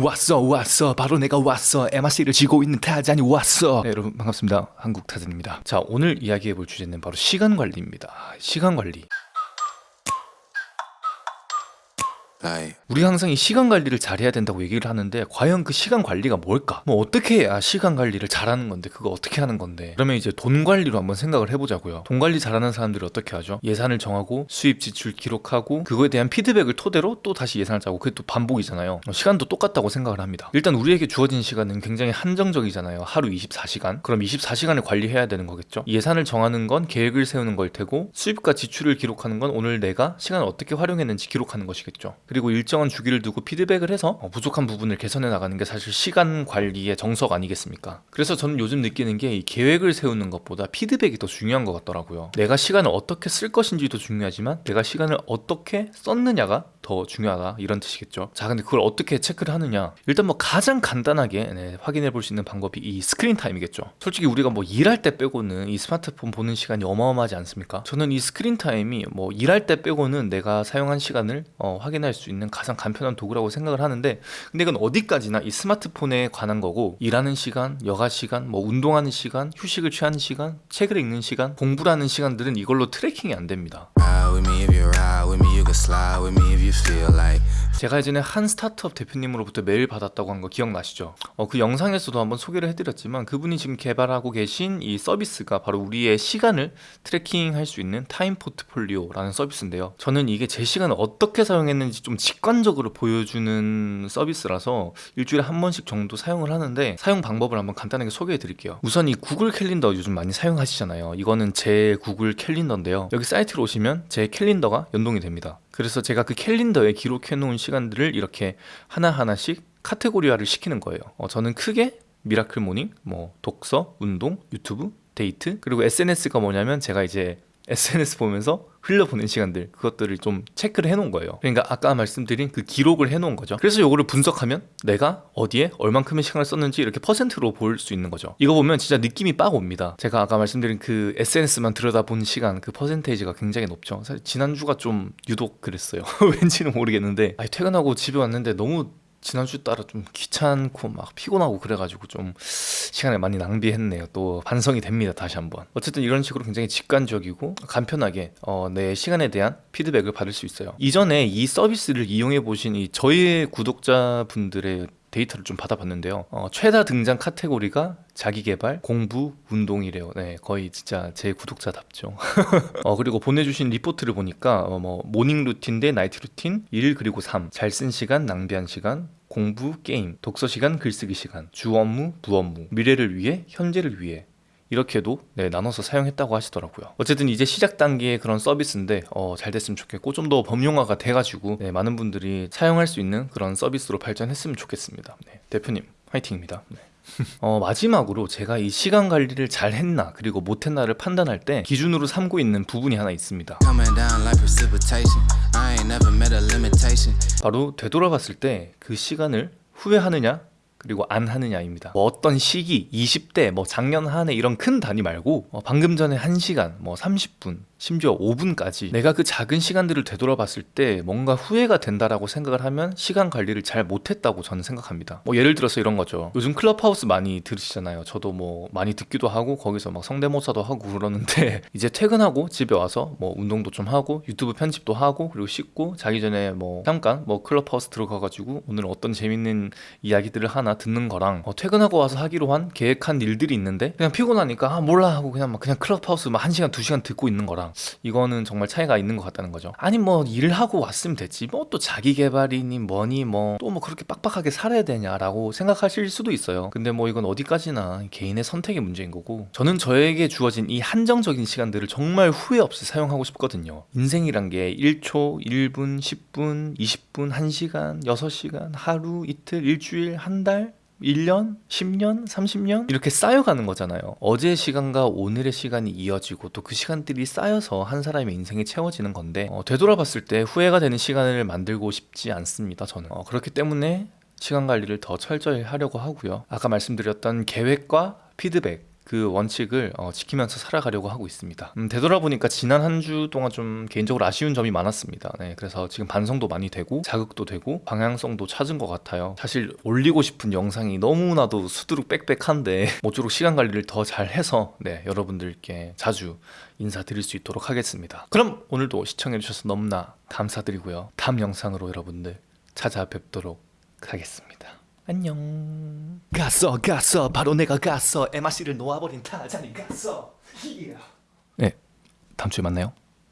왔어 왔어. 바로 내가 왔어. MRC를 지고 있는 타잔이 왔어. 네, 여러분 반갑습니다. 한국 타잔입니다. 자 오늘 이야기해 볼 주제는 바로 시간 관리입니다. 시간 관리 Like, 우리 항상 이 시간 관리를 잘해야 된다고 얘기를 하는데 과연 그 시간 관리가 뭘까? 뭐 어떻게 해야 시간 관리를 잘하는 건데 그거 어떻게 하는 건데? 그러면 이제 돈 관리로 한번 생각을 해보자고요. 돈 관리 잘하는 사람들이 어떻게 하죠? 예산을 정하고 수입 지출 기록하고 그거에 대한 피드백을 토대로 또 다시 예산을 짜고 그게 또 반복이잖아요. 어, 시간도 똑같다고 생각을 합니다. 일단 우리에게 주어진 시간은 굉장히 한정적이잖아요. 하루 24시간. 그럼 24시간을 관리해야 되는 거겠죠? 예산을 정하는 건 계획을 세우는 걸 테고 수입과 지출을 기록하는 건 오늘 내가 시간을 어떻게 활용했는지 기록하는 것이겠죠 그리고 일정한 주기를 두고 피드백을 해서 어, 부족한 부분을 개선해 나가는 게 사실 시간 관리의 정석 아니겠습니까? 그래서 저는 요즘 느끼는 게 이 계획을 세우는 것보다 피드백이 더 중요한 것 같더라고요. 내가 시간을 어떻게 쓸 것인지도 중요하지만 내가 시간을 어떻게 썼느냐가 더 중요하다 이런 뜻이겠죠. 자, 근데 그걸 어떻게 체크를 하느냐? 일단 뭐 가장 간단하게 네, 확인해 볼 수 있는 방법이 이 스크린 타임이겠죠. 솔직히 우리가 뭐 일할 때 빼고는 이 스마트폰 보는 시간이 어마어마하지 않습니까? 저는 이 스크린 타임이 뭐 일할 때 빼고는 내가 사용한 시간을 어, 확인할 수 있는 가장 간편한 도구라고 생각을 하는데 근데 이건 어디까지나 이 스마트폰에 관한 거고 일하는 시간, 여가 시간, 뭐 운동하는 시간, 휴식을 취하는 시간, 책을 읽는 시간, 공부를 하는 시간들은 이걸로 tracking이 안 됩니다. 제가 예전에 한 스타트업 대표님으로부터 메일 받았다고 한 거 기억나시죠? 어, 그 영상에서도 한번 소개를 해드렸지만 그분이 지금 개발하고 계신 이 서비스가 바로 우리의 시간을 tracking할 수 있는 타임 포트폴리오라는 서비스인데요. 저는 이게 제 시간을 어떻게 사용했는지 좀 직관적으로 보여주는 서비스라서 일주일에 한 번씩 정도 사용을 하는데 사용 방법을 한번 간단하게 소개해 드릴게요. 우선 이 구글 캘린더 요즘 많이 사용하시잖아요. 이거는 제 구글 캘린더인데요. 여기 사이트로 오시면 제 캘린더가 연동이 됩니다. 그래서 제가 그 캘린더에 기록해 놓은 시간들을 이렇게 하나하나씩 카테고리화를 시키는 거예요. 어, 저는 크게 miracle morning, 뭐 독서, 운동, 유튜브, 데이트, 그리고 SNS가 뭐냐면 제가 이제 SNS 보면서 흘려보낸 시간들 그것들을 좀 체크를 해놓은 거예요. 그러니까 아까 말씀드린 그 기록을 해놓은 거죠. 그래서 이거를 분석하면 내가 어디에 얼만큼의 시간을 썼는지 이렇게 퍼센트로 볼 수 있는 거죠. 이거 보면 진짜 느낌이 빡 옵니다. 제가 아까 말씀드린 그 SNS만 들여다본 시간 그 퍼센테이지가 굉장히 높죠. 사실 지난주가 좀 유독 그랬어요. 왠지는 모르겠는데. 아니 퇴근하고 집에 왔는데 너무 지난주 따라 좀 귀찮고 막 피곤하고 그래가지고 좀 시간을 많이 낭비했네요. 또 반성이 됩니다. 다시 한번. 어쨌든 이런 식으로 굉장히 직관적이고 간편하게 어, 내 시간에 대한 피드백을 받을 수 있어요. 이전에 이 서비스를 이용해 보신 이 저희 구독자분들의 데이터를 좀 받아봤는데요. 어, 최다 등장 카테고리가 자기개발, 공부, 운동이래요. 네, 거의 진짜 제 구독자답죠. 어, 그리고 보내주신 리포트를 보니까 어, 뭐 morning routine 대 night routine, 1 그리고 3, 잘 쓴 시간, 낭비한 시간, 공부, 게임, 독서 시간, 글쓰기 시간, 주 업무, 부 업무, 미래를 위해, 현재를 위해, 이렇게도 네, 나눠서 사용했다고 하시더라고요. 어쨌든 이제 시작 단계의 그런 서비스인데 어, 잘 됐으면 좋겠고 좀 더 범용화가 돼가지고 네, 많은 분들이 사용할 수 있는 그런 서비스로 발전했으면 좋겠습니다. 네, 대표님 화이팅입니다. 네. 어, 마지막으로 제가 이 시간 관리를 잘 했나 그리고 못했나를 판단할 때 기준으로 삼고 있는 부분이 하나 있습니다. 바로 되돌아봤을 때 그 시간을 후회하느냐 그리고 안 하느냐입니다. 뭐 어떤 시기, 20대, 뭐 작년 한 해 이런 큰 단위 말고 어, 방금 전에 1시간, 뭐 30분, 심지어 5분까지 내가 그 작은 시간들을 되돌아봤을 때 뭔가 후회가 된다라고 생각을 하면 시간 관리를 잘 못했다고 저는 생각합니다. 뭐 예를 들어서 이런 거죠. 요즘 클럽하우스 많이 들으시잖아요. 저도 뭐 많이 듣기도 하고 거기서 막 성대모사도 하고 그러는데 이제 퇴근하고 집에 와서 뭐 운동도 좀 하고 유튜브 편집도 하고 그리고 씻고 자기 전에 뭐 잠깐 뭐 클럽하우스 들어가가지고 오늘 어떤 재밌는 이야기들을 하나 듣는 거랑 어, 퇴근하고 와서 하기로 한 계획한 일들이 있는데 그냥 피곤하니까 아 몰라 하고 그냥 막 그냥 클럽하우스 막 1시간 2시간 듣고 있는 거랑 이거는 정말 차이가 있는 것 같다는 거죠. 아니 뭐 일하고 왔으면 됐지. 뭐 또 자기 개발이니 뭐니 뭐또뭐 그렇게 빡빡하게 살아야 되냐라고 생각하실 수도 있어요. 근데 뭐 이건 어디까지나 개인의 선택의 문제인 거고 저는 저에게 주어진 이 한정적인 시간들을 정말 후회 없이 사용하고 싶거든요. 인생이란 게 1초, 1분, 10분, 20분, 1시간, 6시간, 하루, 이틀, 일주일, 한 달, 1년, 10년, 30년 이렇게 쌓여가는 거잖아요. 어제의 시간과 오늘의 시간이 이어지고 또 그 시간들이 쌓여서 한 사람의 인생이 채워지는 건데 어, 되돌아봤을 때 후회가 되는 시간을 만들고 싶지 않습니다. 저는 어, 그렇기 때문에 시간 관리를 더 철저히 하려고 하고요. 아까 말씀드렸던 계획과 피드백 그 원칙을 어, 지키면서 살아가려고 하고 있습니다. 음, 되돌아보니까 지난 한 주 동안 좀 개인적으로 아쉬운 점이 많았습니다. 네, 그래서 지금 반성도 많이 되고 자극도 되고 방향성도 찾은 것 같아요. 사실 올리고 싶은 영상이 너무나도 수두룩 빽빽한데 모쪼록 시간 관리를 더 잘해서 네, 여러분들께 자주 인사드릴 수 있도록 하겠습니다. 그럼 오늘도 시청해주셔서 너무나 감사드리고요. 다음 영상으로 여러분들 찾아뵙도록 하겠습니다. 안녕. 갔어, 갔어. 바로 내가 갔어. 에마 씨를 놓아버린 타잔이 갔어. 네, 다음 주에 만나요.